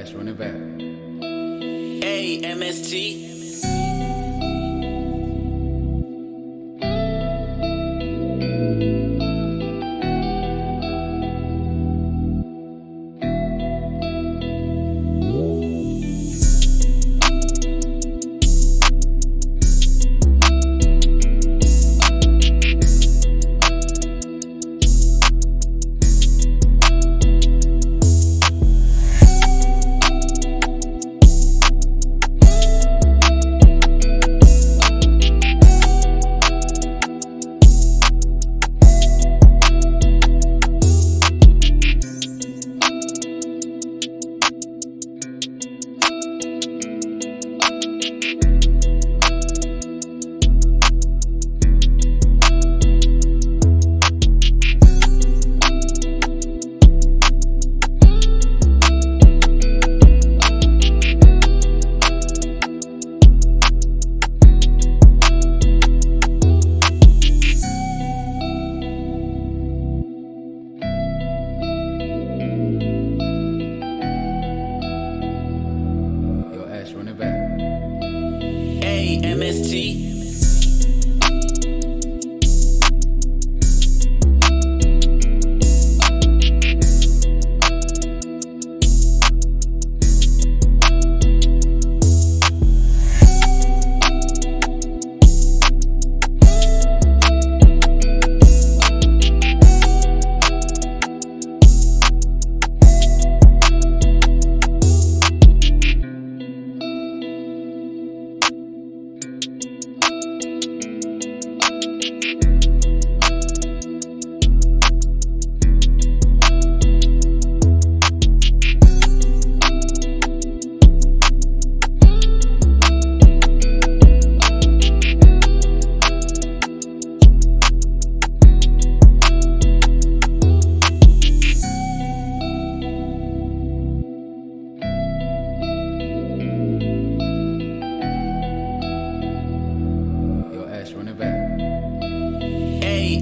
Flash, run it back. Hey, MST. MST.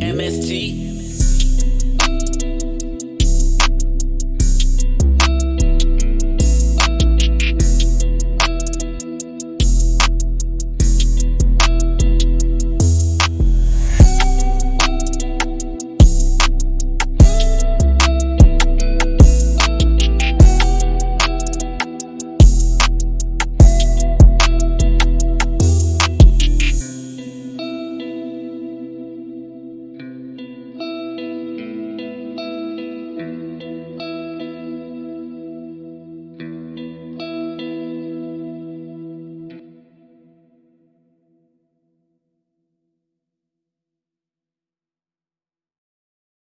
MST.